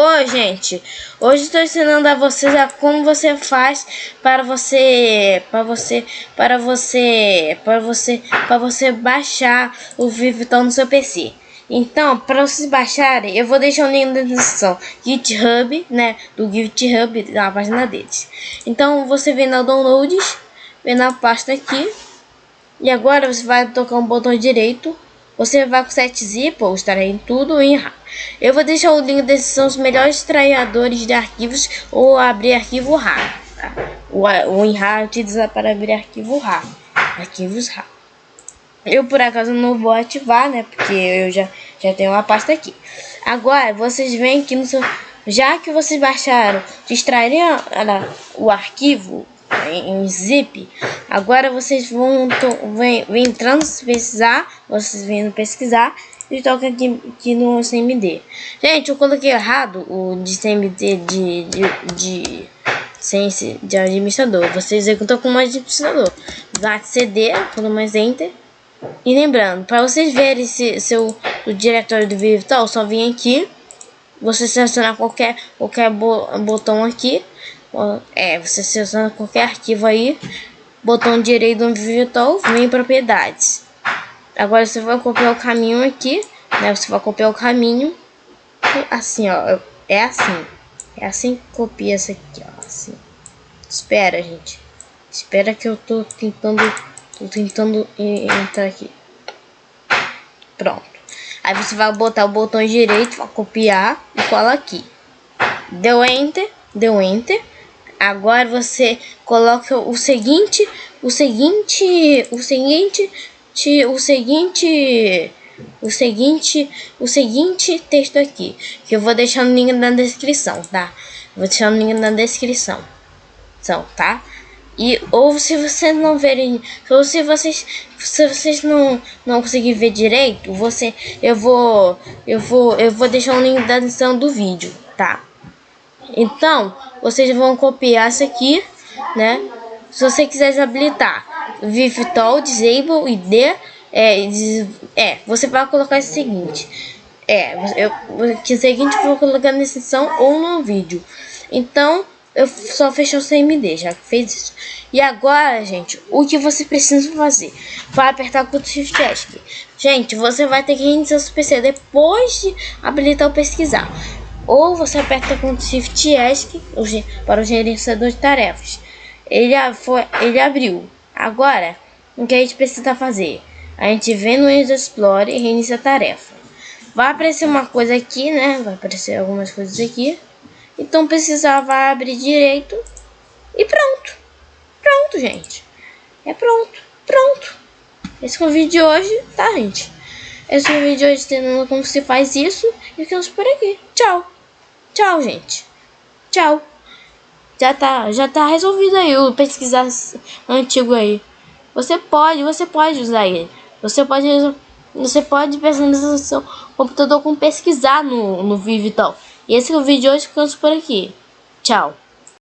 Oi, gente. Hoje estou ensinando a vocês a como você faz para você, para você, para você, para você, para você baixar o Vivital no seu PC. Então, para vocês baixarem, eu vou deixar o link na descrição. GitHub, né, do GitHub na página deles. Então, você vem na downloads, vem na pasta aqui, e agora você vai tocar um botão direito você vai com 7zip ou extrair tudo em RAR. Eu vou deixar o link desses são os melhores extraidores de arquivos ou abrir arquivo RAR. Tá? O, o WinRAR utiliza para abrir arquivo RAR. Arquivos RAR. Eu por acaso não vou ativar, né? Porque eu já, já tenho uma pasta aqui. Agora vocês vêm aqui no seu. Já que vocês baixaram, extraírem o arquivo em, em zip, agora vocês vão vem, vem entrando pesquisar, vocês vêm pesquisar e toca aqui, aqui no CMD. Gente, eu coloquei errado o de CMD de, de, de ciência de administrador. Você executa como administrador. Vai CD, quando mais enter. E lembrando, para vocês verem se seu o diretório do Virtual, só vem aqui. Você selecionar qualquer qualquer botão aqui é, você seleciona qualquer arquivo aí, botão direito do virtual, vem em propriedades. Agora você vai copiar o caminho aqui, né? Você vai copiar o caminho, assim, ó, é assim. É assim que copia essa aqui, ó, assim. Espera, gente. Espera que eu tô tentando, tô tentando entrar aqui. Pronto. Aí você vai botar o botão direito, vai copiar e cola aqui. Deu Enter, deu Enter. Agora você coloca o seguinte, o seguinte, o seguinte, o seguinte, o seguinte, o seguinte texto aqui, que eu vou deixar no link na descrição, tá? Vou deixar no link na descrição, então, tá? E ou se vocês não verem, ou se vocês se vocês não não conseguirem ver direito, você eu vou eu vou eu vou deixar o link na descrição do vídeo, tá? Então, vocês vão copiar isso aqui, né? Se você quiser desabilitar Vivtol, Disable ID, é, é, você vai colocar o seguinte. É, eu, que seguinte eu vou colocar na descrição ou no vídeo. Então, eu só fechei o CMD, já fez isso. E agora, gente, o que você precisa fazer? Vai apertar o Shift ESC. Gente, você vai ter que reiniciar seu PC depois de habilitar o pesquisar ou você aperta com Shift ESC para o gerenciador de tarefas. Ele, foi, ele abriu. Agora, o que a gente precisa fazer? A gente vem no Windows Explorer e reinicia a tarefa. Vai aparecer uma coisa aqui, né? Vai aparecer algumas coisas aqui. Então precisar vai abrir direito e pronto. Pronto, gente. É pronto. Pronto. Esse é o vídeo de hoje, tá, gente? Esse é o vídeo de hoje ensinando como se faz isso. E ficamos por aqui. Tchau. Tchau, gente. Tchau. Já tá, já tá resolvido aí o pesquisar antigo aí. Você pode, você pode usar ele. Você pode, você pode personalizar o seu computador com pesquisar no, no Vivo e esse é o vídeo de hoje, ficamos por aqui. Tchau.